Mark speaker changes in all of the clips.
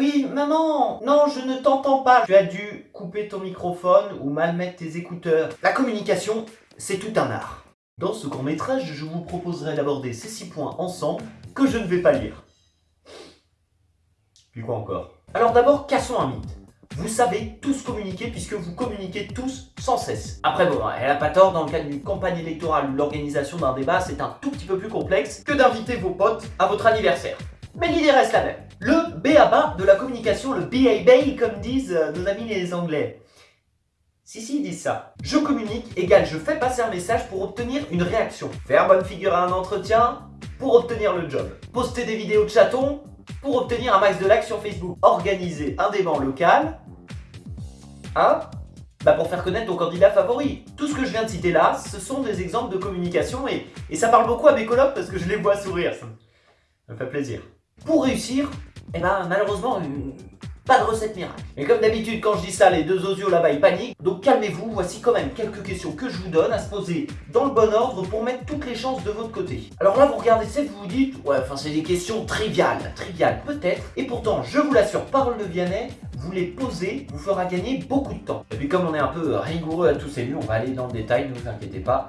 Speaker 1: Oui, maman Non, je ne t'entends pas Tu as dû couper ton microphone ou mal mettre tes écouteurs. La communication, c'est tout un art. Dans ce court métrage, je vous proposerai d'aborder ces six points ensemble que je ne vais pas lire. Puis quoi encore? Alors d'abord, cassons un mythe. Vous savez tous communiquer puisque vous communiquez tous sans cesse. Après bon, elle a pas tort, dans le cadre d'une campagne électorale ou l'organisation d'un débat, c'est un tout petit peu plus complexe que d'inviter vos potes à votre anniversaire. Mais l'idée reste la même. Le B à bas de la communication, le BABA comme disent euh, nos amis les anglais. Si, si, ils disent ça. Je communique égale je fais passer un message pour obtenir une réaction. Faire bonne figure à un entretien pour obtenir le job. Poster des vidéos de chatons pour obtenir un max de likes sur Facebook. Organiser un débat local. Hein bah pour faire connaître ton candidat favori. Tout ce que je viens de citer là, ce sont des exemples de communication et, et ça parle beaucoup à mes colocs parce que je les vois sourire. Ça me fait plaisir. Pour réussir, eh ben malheureusement, pas de recette miracle. Et comme d'habitude, quand je dis ça, les deux osios là-bas, ils paniquent. Donc calmez-vous, voici quand même quelques questions que je vous donne à se poser dans le bon ordre pour mettre toutes les chances de votre côté. Alors là, vous regardez ça et vous vous dites, ouais, enfin c'est des questions triviales, triviales peut-être. Et pourtant, je vous l'assure, parole de Vianney, vous les posez vous fera gagner beaucoup de temps. Et puis comme on est un peu rigoureux à tous ces lieux, on va aller dans le détail, ne vous inquiétez pas.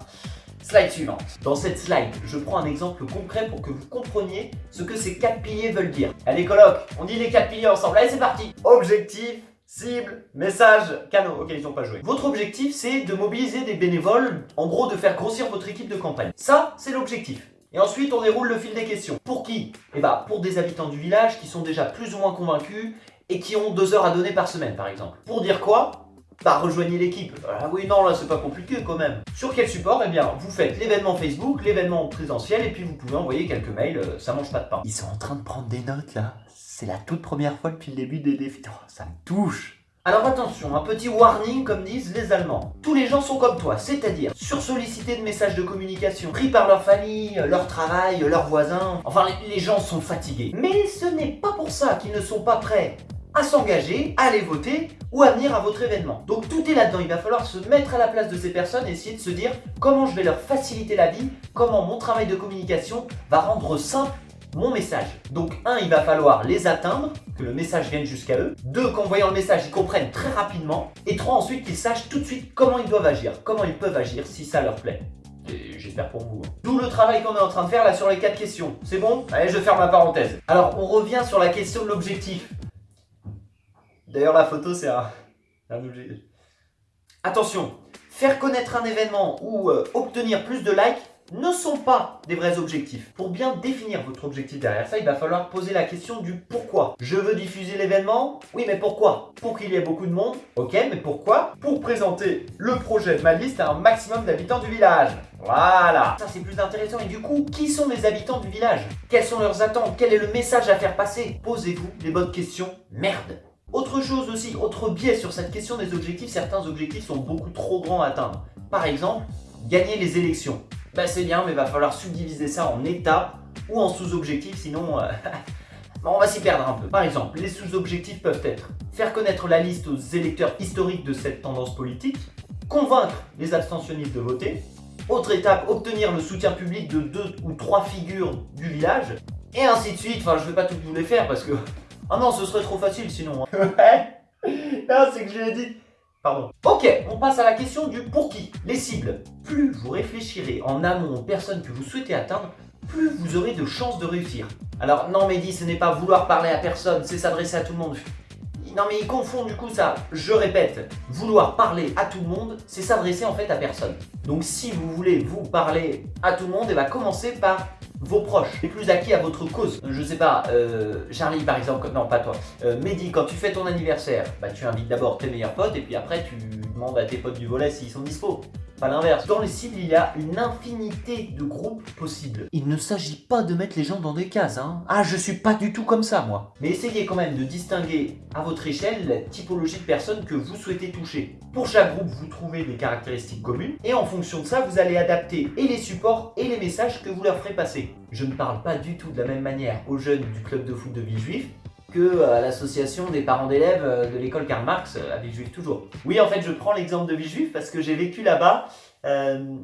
Speaker 1: Slide suivante. Dans cette slide, je prends un exemple concret pour que vous compreniez ce que ces quatre piliers veulent dire. Allez coloc, on dit les quatre piliers ensemble. Allez, c'est parti Objectif, cible, message, canaux. Ok, ils n'ont pas joué. Votre objectif, c'est de mobiliser des bénévoles, en gros de faire grossir votre équipe de campagne. Ça, c'est l'objectif. Et ensuite, on déroule le fil des questions. Pour qui? Eh bah, pour des habitants du village qui sont déjà plus ou moins convaincus et qui ont deux heures à donner par semaine, par exemple. Pour dire quoi? Bah rejoignez l'équipe. Ah oui, non, là c'est pas compliqué quand même. Sur quel support Eh bien, vous faites l'événement Facebook, l'événement présentiel, et puis vous pouvez envoyer quelques mails, euh, ça mange pas de pain. Ils sont en train de prendre des notes là. C'est la toute première fois depuis le début des défis. Oh, ça me touche. Alors attention, un petit warning comme disent les Allemands. Tous les gens sont comme toi, c'est-à-dire sursollicités de messages de communication, pris par leur famille, leur travail, leurs voisins. Enfin, les gens sont fatigués. Mais ce n'est pas pour ça qu'ils ne sont pas prêts à s'engager, à aller voter ou à venir à votre événement. Donc tout est là-dedans, il va falloir se mettre à la place de ces personnes et essayer de se dire comment je vais leur faciliter la vie, comment mon travail de communication va rendre simple mon message. Donc un, il va falloir les atteindre, que le message vienne jusqu'à eux. Deux, qu'en voyant le message, ils comprennent très rapidement. Et trois, ensuite, qu'ils sachent tout de suite comment ils doivent agir, comment ils peuvent agir si ça leur plaît. J'espère pour vous. Hein. D'où le travail qu'on est en train de faire là sur les quatre questions. C'est bon? Allez, je ferme ma parenthèse. Alors, on revient sur la question de l'objectif. D'ailleurs, la photo, c'est un, objet. Attention, faire connaître un événement ou euh, obtenir plus de likes ne sont pas des vrais objectifs. Pour bien définir votre objectif derrière ça, il va falloir poser la question du pourquoi. Je veux diffuser l'événement Oui, mais pourquoi? Pour qu'il y ait beaucoup de monde Ok, mais pourquoi? Pour présenter le projet de ma liste à un maximum d'habitants du village. Voilà Ça, c'est plus intéressant. Et du coup, qui sont les habitants du village? Quelles sont leurs attentes? Quel est le message à faire passer? Posez-vous les bonnes questions. Merde autre chose aussi, autre biais sur cette question des objectifs, certains objectifs sont beaucoup trop grands à atteindre. Par exemple, gagner les élections. Ben c'est bien, mais il va falloir subdiviser ça en étapes ou en sous-objectifs, sinon euh, on va s'y perdre un peu. Par exemple, les sous-objectifs peuvent être faire connaître la liste aux électeurs historiques de cette tendance politique, convaincre les abstentionnistes de voter, autre étape, obtenir le soutien public de deux ou trois figures du village, et ainsi de suite. Enfin, je ne vais pas tout vous les faire parce que ah non, ce serait trop facile sinon. Hein. Ouais c'est que je l'ai dit. Pardon. Ok, on passe à la question du pour qui. Les cibles. Plus vous réfléchirez en amont aux personnes que vous souhaitez atteindre, plus vous aurez de chances de réussir. Alors non Mehdi, ce n'est pas vouloir parler à personne, c'est s'adresser à tout le monde. Non mais ils confondent du coup ça. Je répète, vouloir parler à tout le monde, c'est s'adresser en fait à personne. Donc si vous voulez vous parler à tout le monde, et eh va ben, commencer par vos proches, les plus acquis à votre cause. Je sais pas, euh, Charlie par exemple, non pas toi, euh, Mehdi, quand tu fais ton anniversaire, bah tu invites d'abord tes meilleurs potes et puis après tu demandes à tes potes du volet s'ils sont dispo pas l'inverse. Dans les cibles, il y a une infinité de groupes possibles. Il ne s'agit pas de mettre les gens dans des cases, hein. Ah, je suis pas du tout comme ça, moi. Mais essayez quand même de distinguer à votre échelle la typologie de personnes que vous souhaitez toucher. Pour chaque groupe, vous trouvez des caractéristiques communes et en fonction de ça, vous allez adapter et les supports et les messages que vous leur ferez passer. Je ne parle pas du tout de la même manière aux jeunes du club de foot de Villejuif que à l'association des parents d'élèves euh, de l'école Karl Marx euh, à Villejuif toujours. Oui, en fait, je prends l'exemple de Villejuif parce que j'ai vécu là-bas. Euh,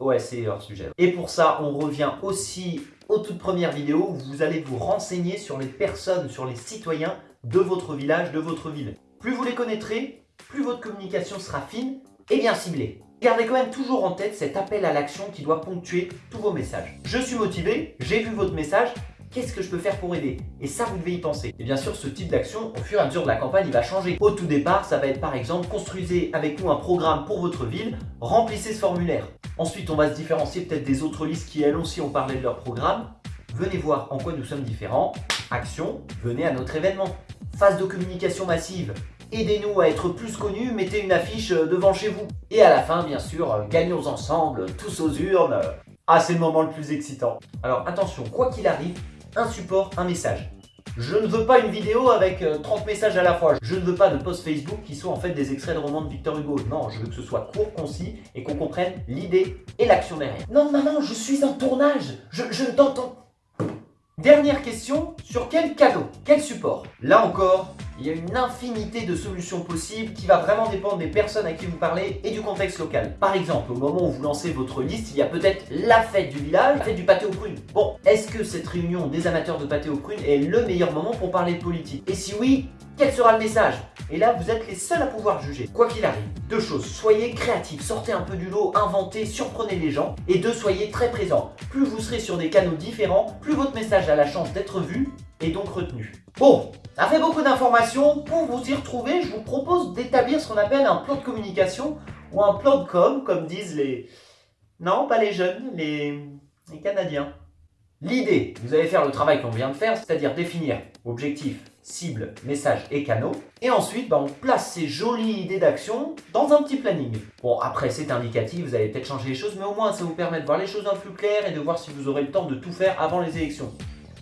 Speaker 1: ouais, c'est hors sujet. Et pour ça, on revient aussi aux toutes premières vidéos où vous allez vous renseigner sur les personnes, sur les citoyens de votre village, de votre ville. Plus vous les connaîtrez, plus votre communication sera fine et bien ciblée. Gardez quand même toujours en tête cet appel à l'action qui doit ponctuer tous vos messages. Je suis motivé, j'ai vu votre message, qu'est-ce que je peux faire pour aider? Et ça, vous devez y penser. Et bien sûr, ce type d'action, au fur et à mesure de la campagne, il va changer. Au tout départ, ça va être par exemple, construisez avec nous un programme pour votre ville, remplissez ce formulaire. Ensuite, on va se différencier peut-être des autres listes qui, elles aussi, ont parlé de leur programme. Venez voir en quoi nous sommes différents. Action, venez à notre événement. Phase de communication massive, aidez-nous à être plus connus, mettez une affiche euh, devant chez vous. Et à la fin, bien sûr, euh, gagnons ensemble, tous aux urnes. Ah, c'est le moment le plus excitant. Alors attention, quoi qu'il arrive, un support, un message. Je ne veux pas une vidéo avec 30 euh, messages à la fois. Je ne veux pas de post Facebook qui soient en fait des extraits de romans de Victor Hugo. Non, je veux que ce soit court, concis et qu'on comprenne l'idée et l'action derrière. Non, maman, je suis en tournage. Je, t'entends Dernière question, sur quel cadeau Quel support? Là encore, il y a une infinité de solutions possibles qui va vraiment dépendre des personnes à qui vous parlez et du contexte local. Par exemple, au moment où vous lancez votre liste, il y a peut-être la fête du village, la fête du pâté aux prunes. Bon, est-ce que cette réunion des amateurs de pâté aux prunes est le meilleur moment pour parler de politique? Et si oui, quel sera le message? Et là, vous êtes les seuls à pouvoir juger. Quoi qu'il arrive, deux choses. Soyez créatifs, sortez un peu du lot, inventez, surprenez les gens. Et deux, soyez très présents. Plus vous serez sur des canaux différents, plus votre message a la chance d'être vu et donc retenu. Bon, ça fait beaucoup d'informations. Pour vous y retrouver, je vous propose d'établir ce qu'on appelle un plan de communication ou un plan de com, comme disent les... Non, pas les jeunes, les, les Canadiens. L'idée, vous allez faire le travail qu'on vient de faire, c'est-à-dire définir objectif, cible, message et canaux. Et ensuite, bah, on place ces jolies idées d'action dans un petit planning. Bon, après c'est indicatif, vous allez peut-être changer les choses, mais au moins ça vous permet de voir les choses un peu plus claires et de voir si vous aurez le temps de tout faire avant les élections.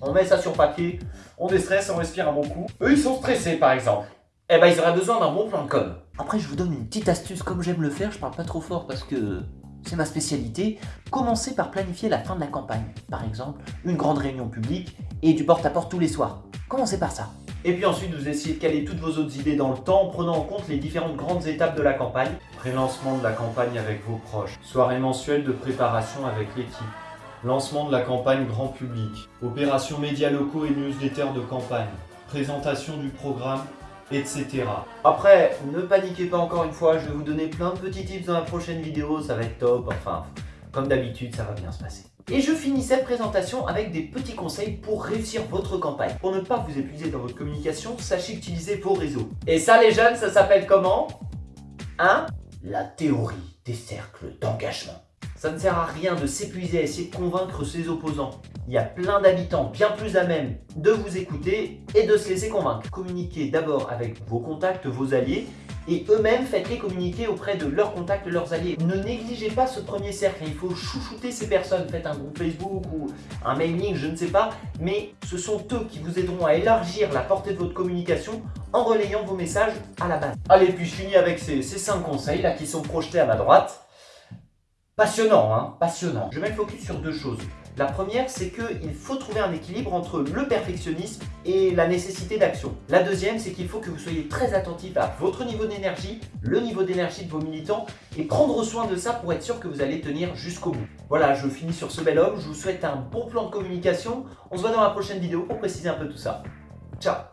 Speaker 1: On met ça sur papier, on déstresse, on respire un bon coup. Eux, ils sont stressés par exemple. Eh ben, ils auraient besoin d'un bon plan de com. Après, je vous donne une petite astuce comme j'aime le faire, je parle pas trop fort parce que c'est ma spécialité, commencez par planifier la fin de la campagne. Par exemple, une grande réunion publique et du porte-à-porte tous les soirs. Commencez par ça. Et puis ensuite, vous essayez de caler toutes vos autres idées dans le temps en prenant en compte les différentes grandes étapes de la campagne. Pré-lancement de la campagne avec vos proches. Soirée mensuelle de préparation avec l'équipe. Lancement de la campagne grand public. Opérations médias locaux et newsletters de campagne. Présentation du programme etc. Après, ne paniquez pas encore une fois, je vais vous donner plein de petits tips dans la prochaine vidéo, ça va être top, enfin, comme d'habitude, ça va bien se passer. Et je finis cette présentation avec des petits conseils pour réussir votre campagne. Pour ne pas vous épuiser dans votre communication, sachez utiliser vos réseaux. Et ça les jeunes, ça s'appelle comment? Hein? La théorie des cercles d'engagement. Ça ne sert à rien de s'épuiser à essayer de convaincre ses opposants. Il y a plein d'habitants bien plus à même de vous écouter et de se laisser convaincre. Communiquez d'abord avec vos contacts, vos alliés, et eux-mêmes faites-les communiquer auprès de leurs contacts, leurs alliés. Ne négligez pas ce premier cercle, il faut chouchouter ces personnes. Faites un groupe Facebook ou un mailing, je ne sais pas, mais ce sont eux qui vous aideront à élargir la portée de votre communication en relayant vos messages à la base. Allez, puis je finis avec ces, ces 5 conseils là qui sont projetés à ma droite. Passionnant, hein Passionnant. Je mets le focus sur deux choses. La première, c'est qu'il faut trouver un équilibre entre le perfectionnisme et la nécessité d'action. La deuxième, c'est qu'il faut que vous soyez très attentif à votre niveau d'énergie, le niveau d'énergie de vos militants et prendre soin de ça pour être sûr que vous allez tenir jusqu'au bout. Voilà, je finis sur ce bel homme. Je vous souhaite un bon plan de communication. On se voit dans la prochaine vidéo pour préciser un peu tout ça. Ciao